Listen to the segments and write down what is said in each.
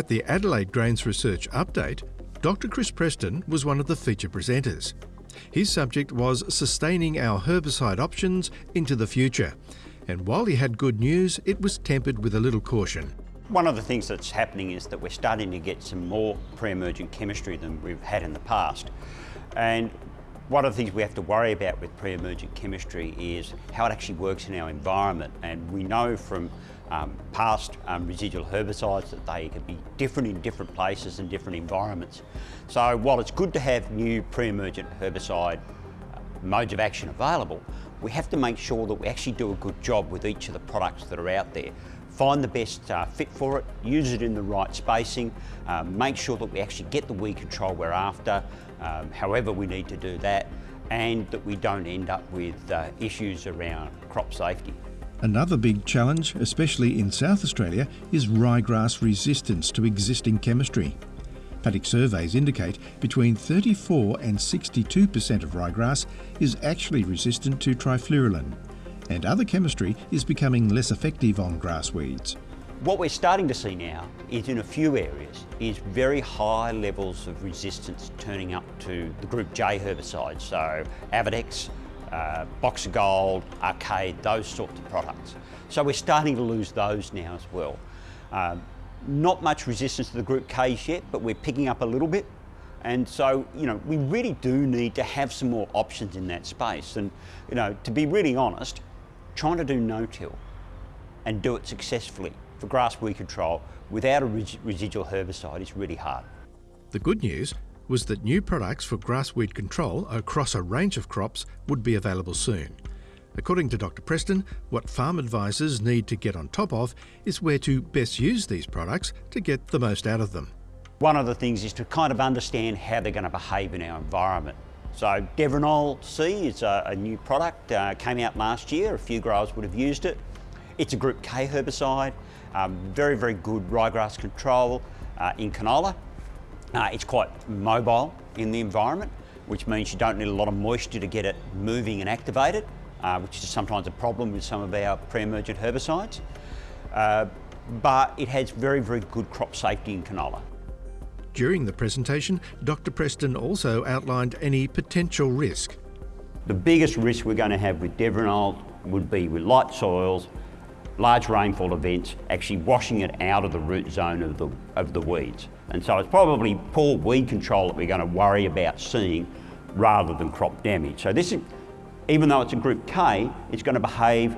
At the Adelaide Grains Research Update, Dr Chris Preston was one of the feature presenters. His subject was sustaining our herbicide options into the future. And while he had good news, it was tempered with a little caution. One of the things that's happening is that we're starting to get some more pre-emergent chemistry than we've had in the past. And one of the things we have to worry about with pre-emergent chemistry is how it actually works in our environment. And we know from um, past um, residual herbicides that they could be different in different places and different environments. So while it's good to have new pre-emergent herbicide uh, modes of action available, we have to make sure that we actually do a good job with each of the products that are out there. Find the best uh, fit for it, use it in the right spacing, um, make sure that we actually get the weed control we're after, um, however we need to do that, and that we don't end up with uh, issues around crop safety. Another big challenge, especially in South Australia, is ryegrass resistance to existing chemistry. Paddock surveys indicate between 34 and 62% of ryegrass is actually resistant to trifluralin, and other chemistry is becoming less effective on grass weeds. What we're starting to see now is in a few areas is very high levels of resistance turning up to the group J herbicides, so Avadex, uh, Boxer Gold, Arcade, those sorts of products. So we're starting to lose those now as well. Um, not much resistance to the group Ks yet, but we're picking up a little bit. And so, you know, we really do need to have some more options in that space. And, you know, to be really honest, trying to do no-till and do it successfully for grass weed control without a residual herbicide is really hard. The good news was that new products for grass weed control across a range of crops would be available soon. According to Dr Preston, what farm advisors need to get on top of is where to best use these products to get the most out of them. One of the things is to kind of understand how they're going to behave in our environment. So Devrinol C is a, a new product, uh, came out last year, a few growers would have used it. It's a Group K herbicide, um, very, very good ryegrass control uh, in canola. Uh, it's quite mobile in the environment, which means you don't need a lot of moisture to get it moving and activated, uh, which is sometimes a problem with some of our pre-emergent herbicides. Uh, but it has very, very good crop safety in canola. During the presentation, Dr Preston also outlined any potential risk. The biggest risk we're going to have with Devrinol would be with light soils, large rainfall events, actually washing it out of the root zone of the, of the weeds. And so it's probably poor weed control that we're going to worry about seeing rather than crop damage. So this is, even though it's a group K, it's going to behave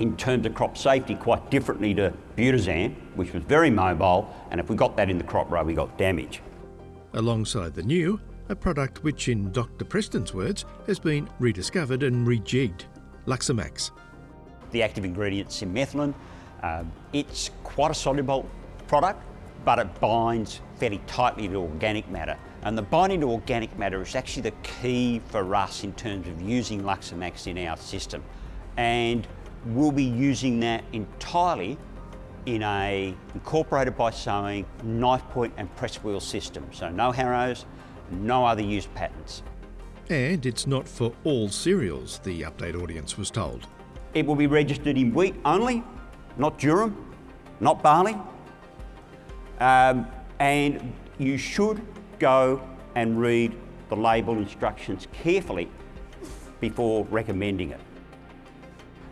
in terms of crop safety quite differently to Butisan, which was very mobile, and if we got that in the crop row, we got damage. Alongside the new, a product which in Dr Preston's words has been rediscovered and rejigged, Luximax. The active ingredient cinmethylin, uh, it's quite a soluble product, but it binds fairly tightly to organic matter. And the binding to organic matter is actually the key for us in terms of using Luximax in our system. And we'll be using that entirely in a incorporated by sowing knife point and press wheel system. So no harrows, no other use patterns. And it's not for all cereals, the update audience was told. It will be registered in wheat only, not durum, not barley, um, and you should go and read the label instructions carefully before recommending it.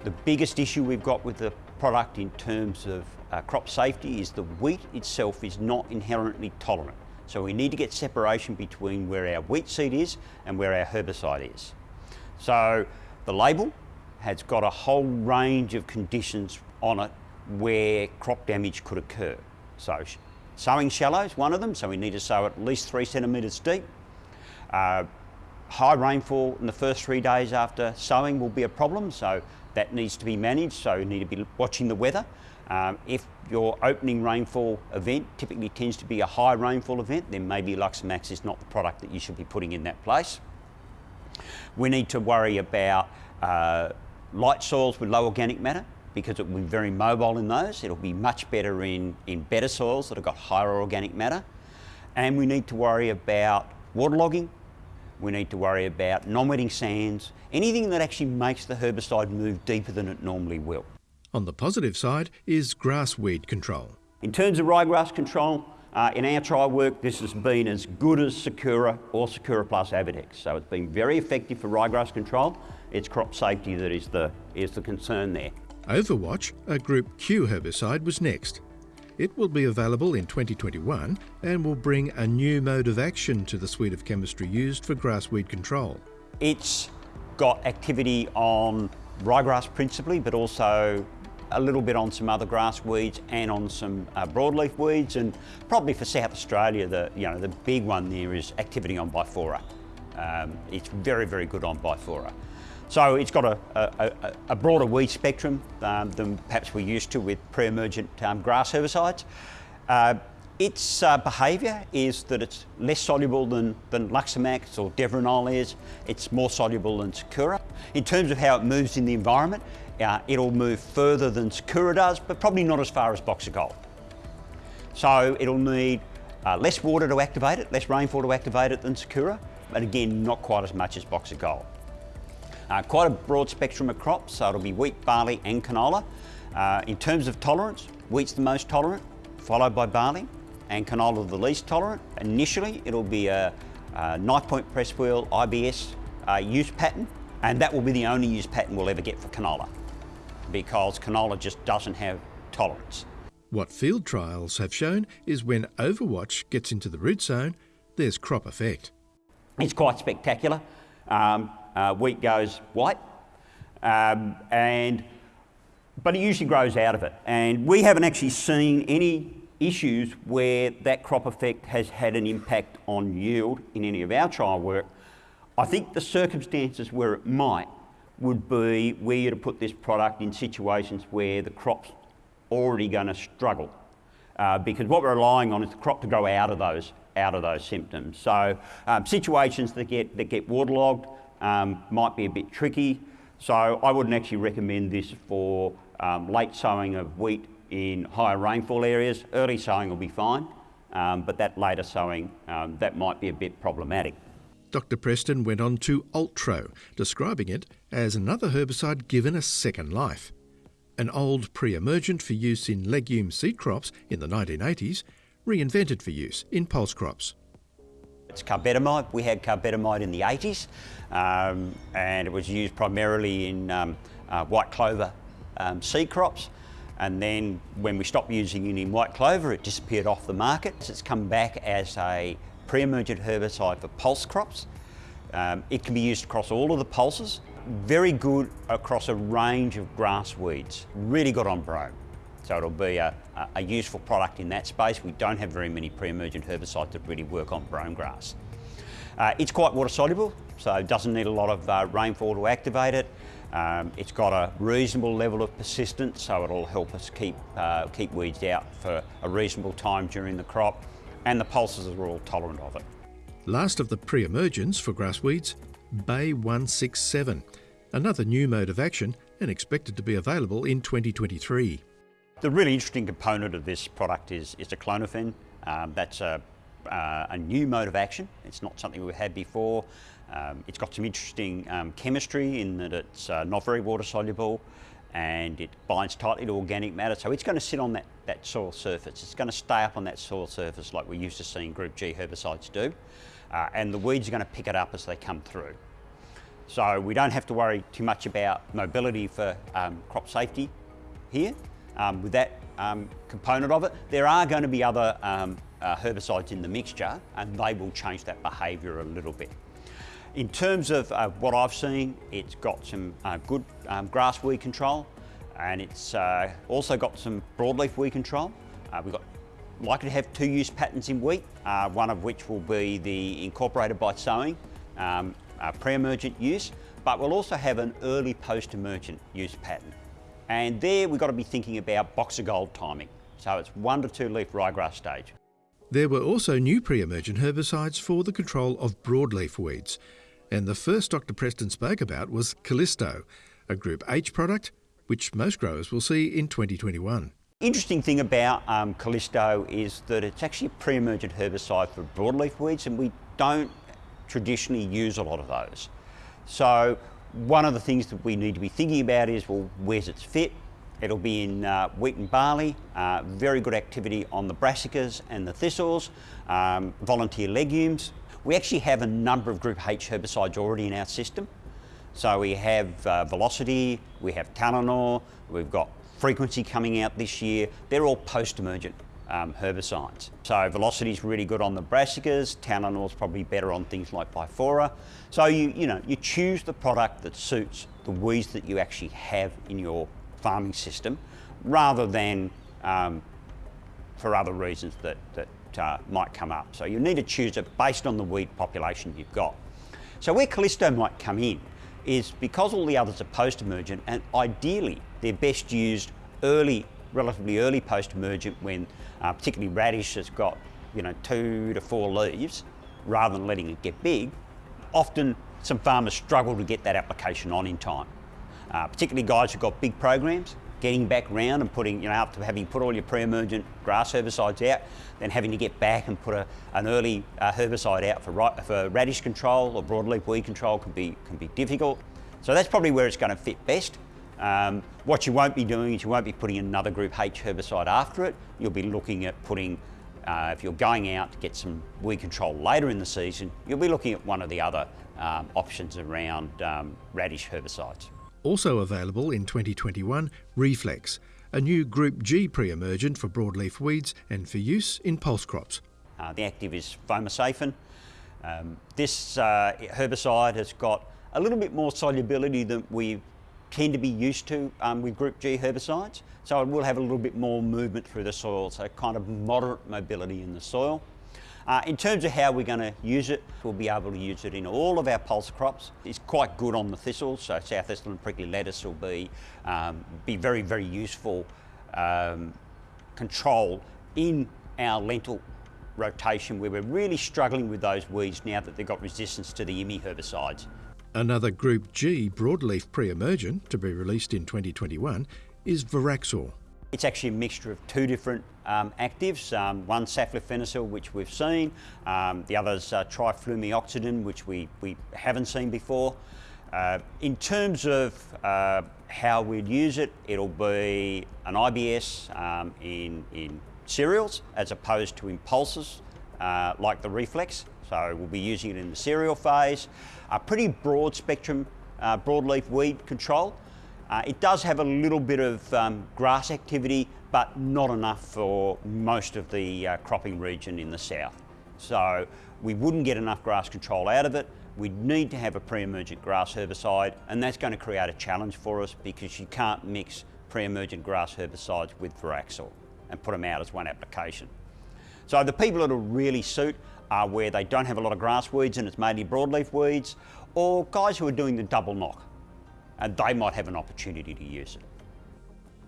The biggest issue we've got with the product in terms of uh, crop safety is the wheat itself is not inherently tolerant. So we need to get separation between where our wheat seed is and where our herbicide is. So the label has got a whole range of conditions on it where crop damage could occur. So Sowing shallow is one of them, so we need to sow at least three centimetres deep. Uh, high rainfall in the first three days after sowing will be a problem, so that needs to be managed, so you need to be watching the weather. Um, if your opening rainfall event typically tends to be a high rainfall event, then maybe Luximax is not the product that you should be putting in that place. We need to worry about uh, light soils with low organic matter because it will be very mobile in those. It'll be much better in, in better soils that have got higher organic matter. And we need to worry about waterlogging. We need to worry about non-wetting sands, anything that actually makes the herbicide move deeper than it normally will. On the positive side is grass weed control. In terms of ryegrass control, uh, in our trial work, this has been as good as Sakura or Sakura plus Avadex. So it's been very effective for ryegrass control. It's crop safety that is the, is the concern there. Overwatch, a Group Q herbicide, was next. It will be available in 2021 and will bring a new mode of action to the suite of chemistry used for grass weed control. It's got activity on ryegrass principally, but also a little bit on some other grass weeds and on some uh, broadleaf weeds and probably for South Australia the you know the big one there is activity on Bifora. Um, it's very very good on Bifora. So it's got a, a, a broader weed spectrum um, than perhaps we're used to with pre-emergent um, grass herbicides. Uh, its uh, behaviour is that it's less soluble than, than Luximax or Devrinol is. It's more soluble than Sakura. In terms of how it moves in the environment, uh, it'll move further than Sakura does, but probably not as far as Boxer Gold. So it'll need uh, less water to activate it, less rainfall to activate it than Sakura, but again, not quite as much as Boxer uh, quite a broad spectrum of crops, so it'll be wheat, barley and canola. Uh, in terms of tolerance, wheat's the most tolerant, followed by barley, and canola the least tolerant. Initially, it'll be a, a knife point press wheel IBS uh, use pattern, and that will be the only use pattern we'll ever get for canola, because canola just doesn't have tolerance. What field trials have shown is when Overwatch gets into the root zone, there's crop effect. It's quite spectacular. Um, uh, wheat goes white, um, and but it usually grows out of it. And we haven't actually seen any issues where that crop effect has had an impact on yield in any of our trial work. I think the circumstances where it might would be where you to put this product in situations where the crop's already going to struggle. Uh, because what we're relying on is the crop to grow out of those out of those symptoms. So um, situations that get that get waterlogged, um, might be a bit tricky. So I wouldn't actually recommend this for um, late sowing of wheat in higher rainfall areas. Early sowing will be fine, um, but that later sowing, um, that might be a bit problematic. Dr Preston went on to Ultro, describing it as another herbicide given a second life. An old pre-emergent for use in legume seed crops in the 1980s, reinvented for use in pulse crops. It's carbetamide. We had carbetamide in the 80s um, and it was used primarily in um, uh, white clover um, seed crops. And then when we stopped using it in white clover, it disappeared off the market. It's come back as a pre-emergent herbicide for pulse crops. Um, it can be used across all of the pulses. Very good across a range of grass weeds. Really good on brome. So it'll be a, a useful product in that space. We don't have very many pre-emergent herbicides that really work on brome grass. Uh, it's quite water soluble, so it doesn't need a lot of uh, rainfall to activate it. Um, it's got a reasonable level of persistence, so it'll help us keep, uh, keep weeds out for a reasonable time during the crop, and the pulses are all tolerant of it. Last of the pre-emergence for grass weeds, Bay 167, another new mode of action and expected to be available in 2023. The really interesting component of this product is, is aclonifen. Um, that's a, uh, a new mode of action. It's not something we've had before. Um, it's got some interesting um, chemistry in that it's uh, not very water soluble and it binds tightly to organic matter. So it's going to sit on that, that soil surface. It's going to stay up on that soil surface like we're used to seeing Group G herbicides do. Uh, and the weeds are going to pick it up as they come through. So we don't have to worry too much about mobility for um, crop safety here um, with that um, component of it. There are going to be other um, uh, herbicides in the mixture and they will change that behaviour a little bit. In terms of uh, what I've seen, it's got some uh, good um, grass weed control and it's uh, also got some broadleaf weed control. Uh, we've got likely to have two use patterns in wheat, uh, one of which will be the incorporated by sowing um, pre-emergent use, but we'll also have an early post-emergent use pattern. And there we've got to be thinking about boxer gold timing. So it's one to two leaf ryegrass stage. There were also new pre-emergent herbicides for the control of broadleaf weeds. And the first Dr Preston spoke about was Callisto, a Group H product, which most growers will see in 2021. Interesting thing about um, Callisto is that it's actually a pre-emergent herbicide for broadleaf weeds and we don't traditionally use a lot of those. So one of the things that we need to be thinking about is, well, where's its fit It'll be in uh, wheat and barley, uh, very good activity on the brassicas and the thistles, um, volunteer legumes. We actually have a number of Group H herbicides already in our system. So we have uh, Velocity, we have Talinor, we've got Frequency coming out this year. They're all post-emergent um, herbicides. So Velocity is really good on the brassicas, Talinor's probably better on things like Bifora. So you, you know, you choose the product that suits the weeds that you actually have in your farming system rather than um, for other reasons that, that uh, might come up. So you need to choose it based on the weed population you've got. So where Callisto might come in is because all the others are post-emergent and ideally they're best used early, relatively early post-emergent when uh, particularly radish has got you know two to four leaves rather than letting it get big, often some farmers struggle to get that application on in time uh, particularly guys who've got big programs, getting back round and putting, you know, after having put all your pre-emergent grass herbicides out, then having to get back and put a, an early uh, herbicide out for, for radish control or broadleaf weed control can be, can be difficult. So that's probably where it's going to fit best. Um, what you won't be doing is you won't be putting another Group H herbicide after it. You'll be looking at putting, uh, if you're going out to get some weed control later in the season, you'll be looking at one of the other um, options around um, radish herbicides. Also available in 2021, Reflex, a new Group G pre-emergent for broadleaf weeds and for use in pulse crops. Uh, the active is fomesafen. Um, this uh, herbicide has got a little bit more solubility than we tend to be used to um, with Group G herbicides. So it will have a little bit more movement through the soil, so kind of moderate mobility in the soil. Uh, in terms of how we're going to use it, we'll be able to use it in all of our pulse crops. It's quite good on the thistles, so sowthistle and prickly lettuce will be, um, be very, very useful um, control in our lentil rotation where we're really struggling with those weeds now that they've got resistance to the IMI herbicides. Another Group G broadleaf pre-emergent to be released in 2021 is Voraxor. It's actually a mixture of two different um, actives, um, one saflufenacil, which we've seen, um, the other's uh, trifludimoxazin, which we, we haven't seen before. Uh, in terms of uh, how we'd use it, it'll be an IBS um, in, in cereals as opposed to impulses uh, like the reflex. So we'll be using it in the cereal phase. A pretty broad spectrum uh, broadleaf weed control. Uh, it does have a little bit of um, grass activity, but not enough for most of the uh, cropping region in the south. So we wouldn't get enough grass control out of it. We'd need to have a pre-emergent grass herbicide, and that's going to create a challenge for us because you can't mix pre-emergent grass herbicides with Voraxor and put them out as one application. So the people that will really suit are where they don't have a lot of grass weeds and it's mainly broadleaf weeds, or guys who are doing the double knock and they might have an opportunity to use it.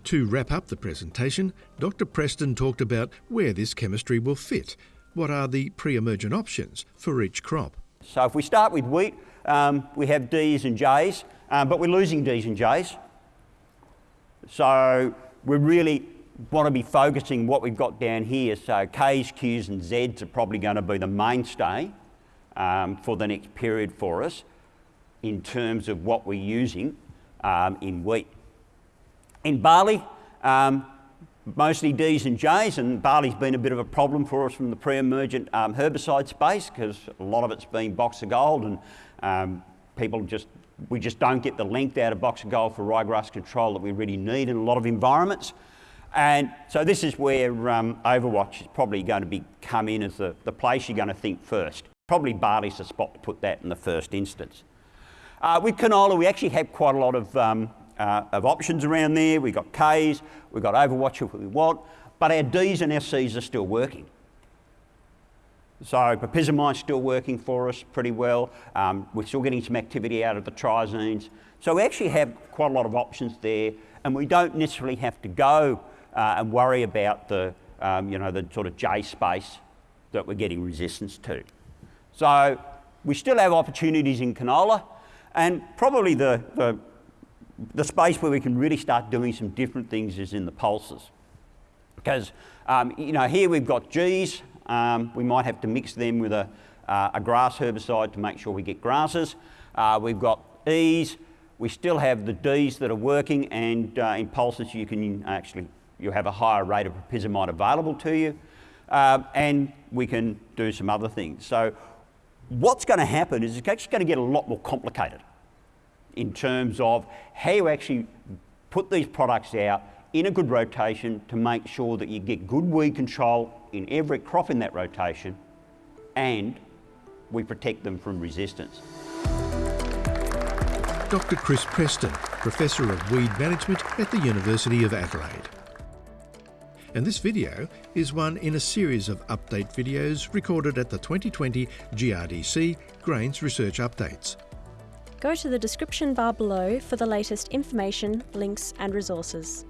To wrap up the presentation, Dr Preston talked about where this chemistry will fit. What are the pre-emergent options for each crop? So if we start with wheat, um, we have Ds and Js, um, but we're losing Ds and Js. So we're really want to be focusing what we've got down here. So Ks, Qs and Zs are probably going to be the mainstay um, for the next period for us in terms of what we're using um, in wheat. In barley, um, mostly Ds and Js, and barley's been a bit of a problem for us from the pre-emergent um, herbicide space because a lot of it's been Boxer Gold and um, people just, we just don't get the length out of Boxer Gold for ryegrass control that we really need in a lot of environments. And so this is where um, Overwatch is probably going to be, come in as the, the place you're going to think first. Probably barley's the spot to put that in the first instance. Uh, with canola, we actually have quite a lot of, um, uh, of options around there. We've got Ks, we've got Overwatch if we want, but our Ds and our Cs are still working. So propyzamide's still working for us pretty well. Um, we're still getting some activity out of the triazines. So we actually have quite a lot of options there, and we don't necessarily have to go uh, and worry about the, um, you know, the sort of J space that we're getting resistance to. So we still have opportunities in canola, and probably the, the, the, space where we can really start doing some different things is in the pulses. Because, um, you know, here we've got Gs, um, we might have to mix them with a, uh, a grass herbicide to make sure we get grasses. Uh, we've got E's, We still have the Ds that are working and uh, in pulses you can actually, you have a higher rate of propyzamide available to you. Uh, and we can do some other things. So what's going to happen is it's actually going to get a lot more complicated in terms of how you actually put these products out in a good rotation to make sure that you get good weed control in every crop in that rotation and we protect them from resistance. Dr Chris Preston, Professor of Weed Management at the University of Adelaide. And this video is one in a series of update videos recorded at the 2020 GRDC Grains Research Updates. Go to the description bar below for the latest information, links and resources.